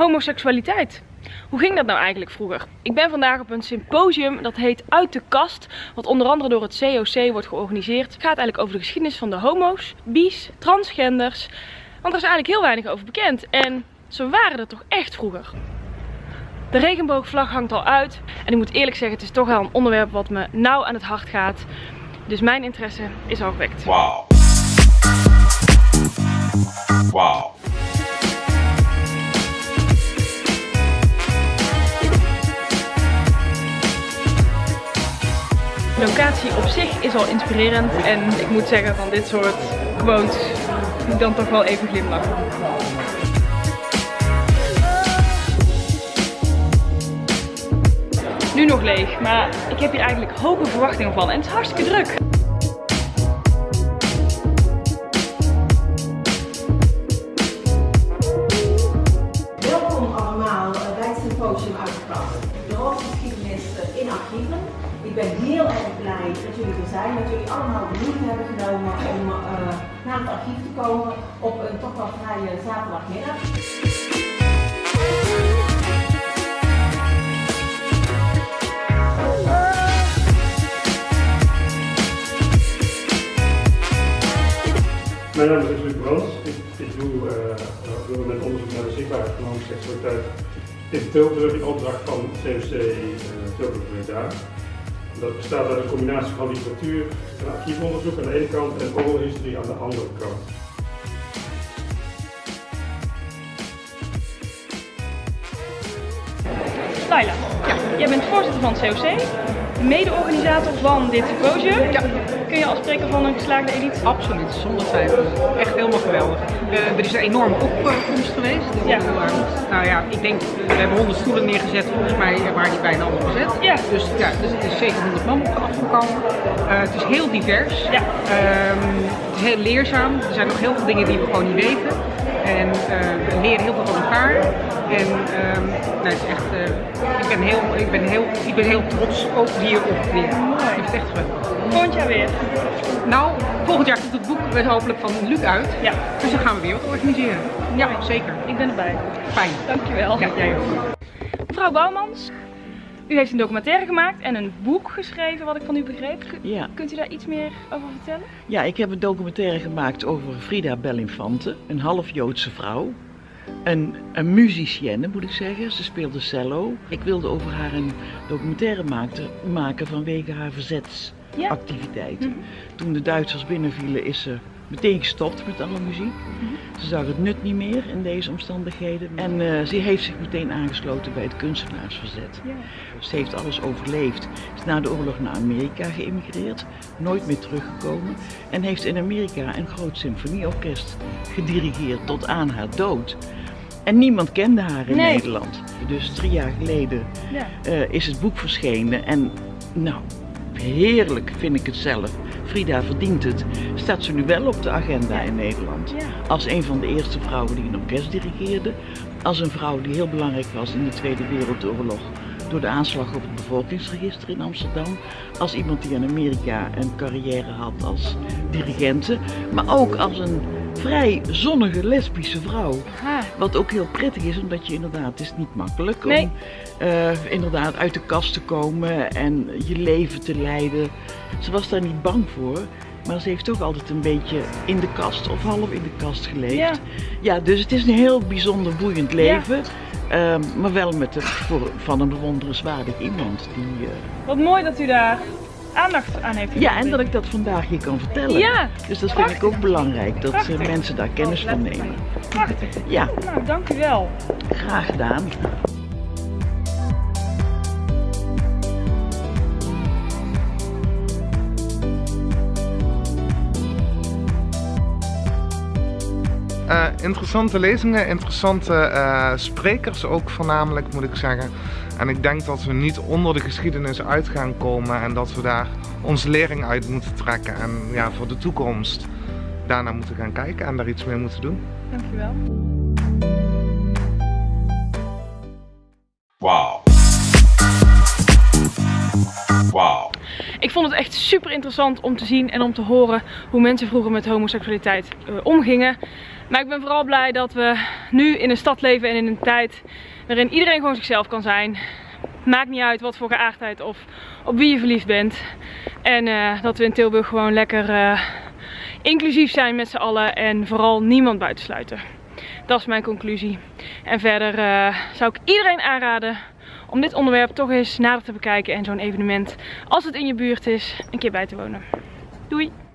homoseksualiteit. Hoe ging dat nou eigenlijk vroeger? Ik ben vandaag op een symposium dat heet Uit de Kast, wat onder andere door het COC wordt georganiseerd. Het gaat eigenlijk over de geschiedenis van de homo's, bi's, transgenders, want er is eigenlijk heel weinig over bekend. En ze waren er toch echt vroeger. De regenboogvlag hangt al uit en ik moet eerlijk zeggen, het is toch wel een onderwerp wat me nauw aan het hart gaat. Dus mijn interesse is al gewekt. Wauw. Wauw. De locatie op zich is al inspirerend en ik moet zeggen van dit soort quotes moet dan toch wel even glimlachen. Nu nog leeg, maar ik heb hier eigenlijk hoge verwachtingen van en het is hartstikke druk. Welkom allemaal bij het symposium uitgebracht. De geschiedenis in archieven. Ik ben heel erg blij dat jullie er zijn, dat jullie allemaal de moeite hebben genomen om uh, naar het archief te komen op een toch wel vrije zaterdagmiddag. Mijn naam is Luc Brans. Ik, ik doe met onderzoek naar de zichtbaarheid van homoseksualiteit in Tilburg in opdracht van COC uh, Tilburg Breda. Dat bestaat uit een combinatie van literatuur en archiefonderzoek aan de ene kant en history aan de andere kant. Laila, ja. jij bent voorzitter van het COC, mede-organisator van dit symposium. Ja. Kun je al spreken van een geslaagde editie? Absoluut, zonder twijfel. Echt helemaal geweldig. Uh, er is een enorme opkomst geweest. Ja. nou ja, ik denk, we hebben 100 stoelen neergezet, volgens mij waren die bijna allemaal bezet. Ja. Dus ja, dus het is zeker 100 man op afgekomen. Uh, het is heel divers. Ja. Uh, het is heel leerzaam. Er zijn nog heel veel dingen die we gewoon niet weten. En uh, we leren heel veel van elkaar. En um, nou, het is echt, uh, ik, ben heel, ik, ben heel, ik ben heel trots ook hierop weer. Het is echt geweldig. Volgend jaar weer? Nou, volgend jaar komt het boek hopelijk van Luc uit. Ja. Dus dan gaan we weer wat organiseren. Ja, zeker. Ik ben erbij. Fijn. Dankjewel. Ja, jij ook. Mevrouw Bouwmans, u heeft een documentaire gemaakt en een boek geschreven, wat ik van u begreep. ja. Kunt u daar iets meer over vertellen? Ja, ik heb een documentaire gemaakt over Frida Bellinfante, een half Joodse vrouw. Een, een musicienne moet ik zeggen, ze speelde cello. Ik wilde over haar een documentaire maakte, maken vanwege haar verzetsactiviteiten. Ja. Mm -hmm. Toen de Duitsers binnenvielen is ze meteen gestopt met alle muziek. Mm -hmm. Ze zag het nut niet meer in deze omstandigheden. En uh, ze heeft zich meteen aangesloten bij het kunstenaarsverzet. Ja. Ze heeft alles overleefd. Is na de oorlog naar Amerika geëmigreerd, nooit meer teruggekomen. En heeft in Amerika een groot symfonieorkest gedirigeerd tot aan haar dood. En niemand kende haar in nee. Nederland. Dus drie jaar geleden ja. uh, is het boek verschenen. En nou, heerlijk vind ik het zelf. Frida verdient het. Staat ze nu wel op de agenda ja. in Nederland. Ja. Als een van de eerste vrouwen die een orkest dirigeerde. Als een vrouw die heel belangrijk was in de Tweede Wereldoorlog. Door de aanslag op het bevolkingsregister in Amsterdam. Als iemand die in Amerika een carrière had als dirigente. Maar ook als een vrij zonnige lesbische vrouw. Ha. Wat ook heel prettig is, omdat je inderdaad, het is niet makkelijk nee. om uh, inderdaad uit de kast te komen en je leven te leiden. Ze was daar niet bang voor, maar ze heeft toch altijd een beetje in de kast of half in de kast geleefd. Ja, ja dus het is een heel bijzonder boeiend leven. Ja. Uh, maar wel met het voor, van een bewonderenswaardig iemand. Die, uh... Wat mooi dat u daar aandacht aan heeft. Ja, en dat ik dat vandaag hier kan vertellen. Ja, dus dat prachtig. vind ik ook belangrijk, dat prachtig. mensen daar kennis van nemen. Prachtig. Ja. Nou, dank u wel. Graag gedaan. Uh, interessante lezingen, interessante uh, sprekers ook voornamelijk moet ik zeggen. En ik denk dat we niet onder de geschiedenis uit gaan komen en dat we daar onze lering uit moeten trekken. En ja, voor de toekomst daarna moeten gaan kijken en daar iets mee moeten doen. Dankjewel. Wauw. Wauw. Ik vond het echt super interessant om te zien en om te horen hoe mensen vroeger met homoseksualiteit uh, omgingen. Maar ik ben vooral blij dat we nu in een stad leven en in een tijd waarin iedereen gewoon zichzelf kan zijn. Maakt niet uit wat voor geaardheid of op wie je verliefd bent. En uh, dat we in Tilburg gewoon lekker uh, inclusief zijn met z'n allen en vooral niemand buitensluiten. Dat is mijn conclusie. En verder uh, zou ik iedereen aanraden om dit onderwerp toch eens nader te bekijken en zo'n evenement, als het in je buurt is, een keer bij te wonen. Doei!